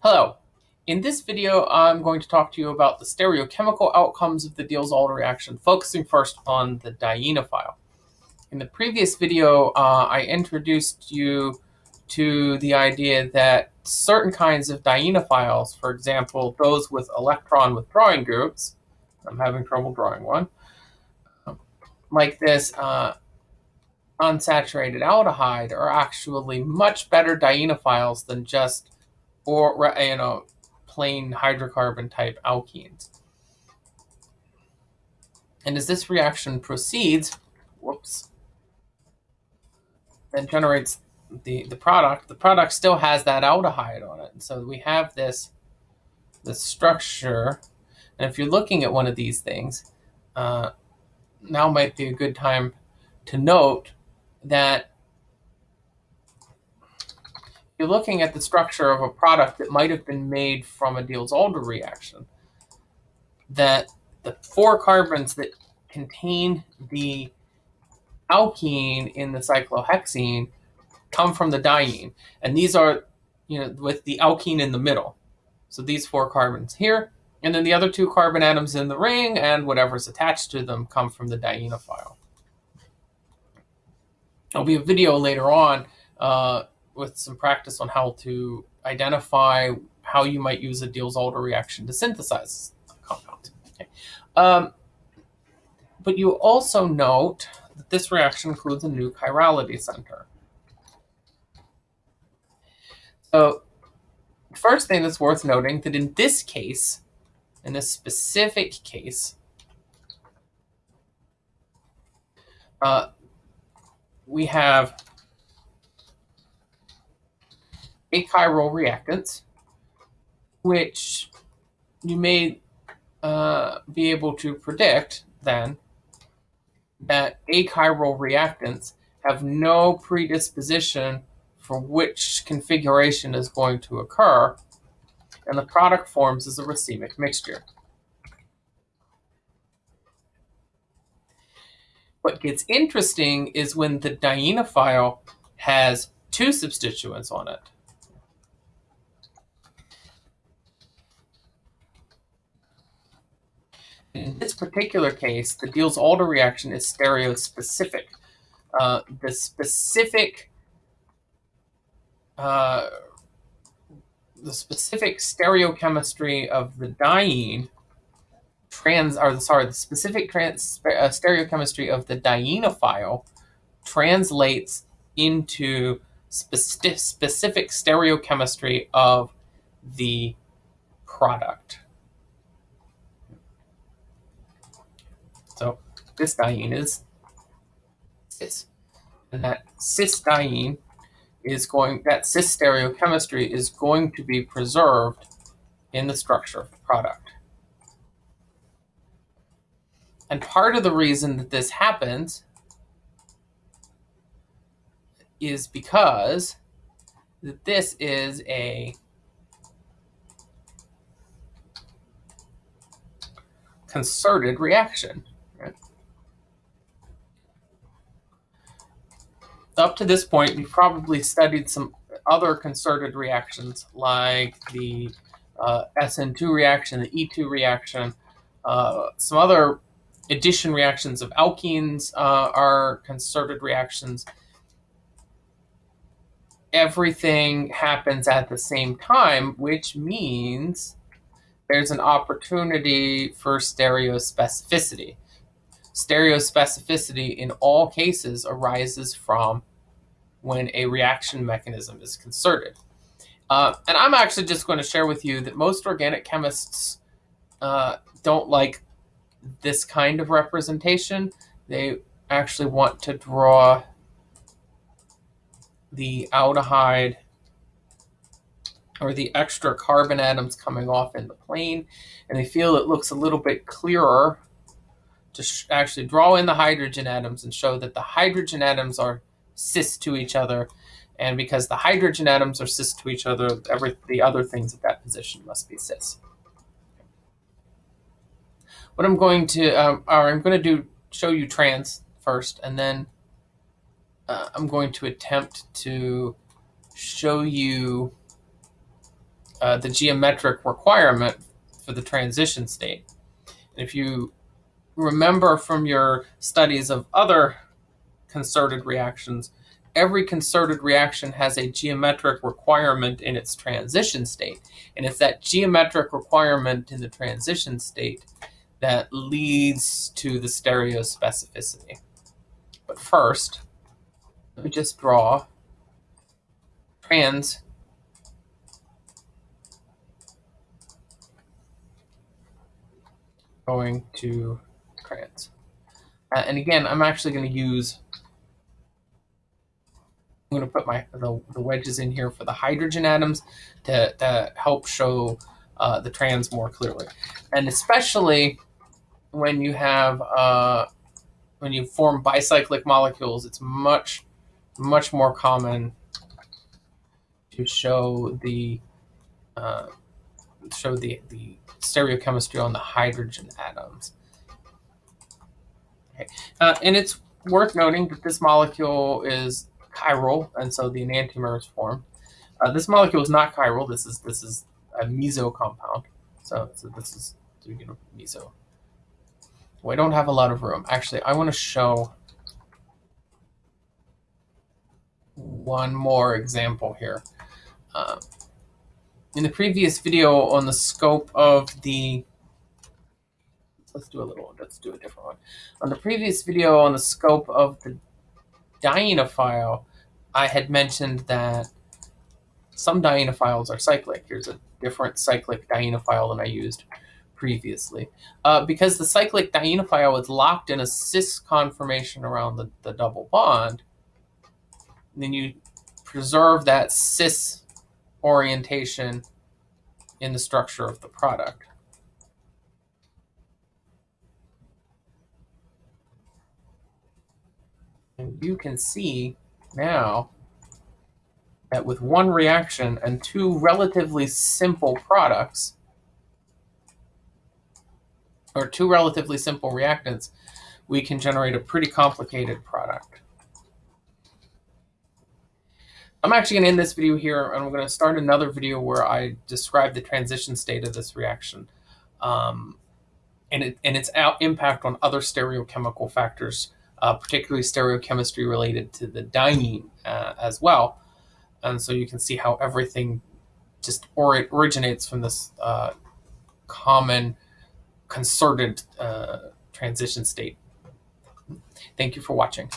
Hello. In this video, I'm going to talk to you about the stereochemical outcomes of the Diels-Alder reaction, focusing first on the dienophile. In the previous video, uh, I introduced you to the idea that certain kinds of dienophiles, for example, those with electron withdrawing groups, I'm having trouble drawing one, like this uh, unsaturated aldehyde are actually much better dienophiles than just or you know plain hydrocarbon type alkenes. And as this reaction proceeds, whoops, then generates the, the product, the product still has that aldehyde on it. And so we have this, this structure. And if you're looking at one of these things, uh, now might be a good time to note that you're looking at the structure of a product that might have been made from a Diels-Alder reaction, that the four carbons that contain the alkene in the cyclohexene come from the diene. And these are, you know, with the alkene in the middle. So these four carbons here, and then the other two carbon atoms in the ring and whatever's attached to them come from the dienophile. There'll be a video later on uh, with some practice on how to identify how you might use a Diels-Alder reaction to synthesize a compound. Okay. Um, but you also note that this reaction includes a new chirality center. So first thing that's worth noting that in this case, in this specific case, uh, we have achiral reactants, which you may uh, be able to predict then that achiral reactants have no predisposition for which configuration is going to occur, and the product forms as a racemic mixture. What gets interesting is when the dienophile has two substituents on it. In this particular case, the Diels-Alder reaction is stereospecific. Uh, the specific uh, the specific stereochemistry of the diene trans or sorry the specific trans uh, stereochemistry of the dienophile translates into speci specific stereochemistry of the product. So this diene is cis. And that cis diene is going, that cis stereochemistry is going to be preserved in the structure of the product. And part of the reason that this happens is because that this is a concerted reaction. Up to this point, you've probably studied some other concerted reactions like the uh, SN2 reaction, the E2 reaction, uh, some other addition reactions of alkenes uh, are concerted reactions. Everything happens at the same time, which means there's an opportunity for stereospecificity stereospecificity in all cases arises from when a reaction mechanism is concerted. Uh, and I'm actually just going to share with you that most organic chemists uh, don't like this kind of representation. They actually want to draw the aldehyde or the extra carbon atoms coming off in the plane, and they feel it looks a little bit clearer to actually draw in the hydrogen atoms and show that the hydrogen atoms are cis to each other. And because the hydrogen atoms are cis to each other, every the other things at that position must be cis. What I'm going to, um, or I'm going to do, show you trans first, and then uh, I'm going to attempt to show you uh, the geometric requirement for the transition state. And if you remember from your studies of other concerted reactions, every concerted reaction has a geometric requirement in its transition state. And it's that geometric requirement in the transition state that leads to the stereospecificity. But first, let me just draw trans going to trans. Uh, and again, I'm actually going to use, I'm going to put my the, the, wedges in here for the hydrogen atoms to, to help show uh, the trans more clearly. And especially when you have, uh, when you form bicyclic molecules, it's much, much more common to show the, uh, show the, the stereochemistry on the hydrogen atoms. Okay. Uh, and it's worth noting that this molecule is chiral, and so the enantiomer is formed. Uh, this molecule is not chiral. This is this is a meso compound. So, so this is you know, meso. We don't have a lot of room. Actually, I want to show one more example here. Uh, in the previous video on the scope of the let's do a little let's do a different one. On the previous video on the scope of the dienophile i had mentioned that some dienophiles are cyclic. Here's a different cyclic dienophile than i used previously. Uh, because the cyclic dienophile is locked in a cis conformation around the, the double bond then you preserve that cis orientation in the structure of the product. And you can see now that with one reaction and two relatively simple products, or two relatively simple reactants, we can generate a pretty complicated product. I'm actually going to end this video here, and I'm going to start another video where I describe the transition state of this reaction um, and, it, and its impact on other stereochemical factors, uh, particularly stereochemistry related to the diene uh, as well. And so you can see how everything just or originates from this uh, common concerted uh, transition state. Thank you for watching.